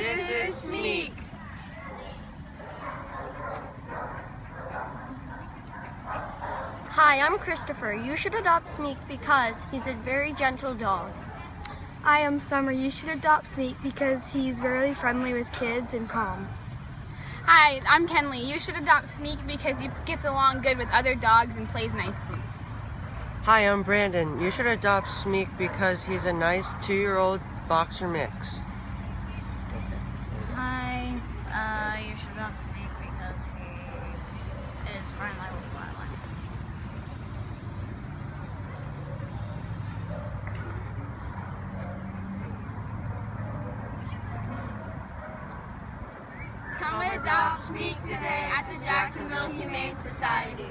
is Smeek. Hi, I'm Christopher. You should adopt Smeek because he's a very gentle dog. I am Summer. You should adopt Smeek because he's very friendly with kids and calm. Hi, I'm Kenley. You should adopt Smeek because he gets along good with other dogs and plays nicely. Hi, I'm Brandon. You should adopt Smeek because he's a nice two-year-old boxer mix. Because he is friendly with Violet. Come adopt Smeek today at the Jacksonville Humane Society.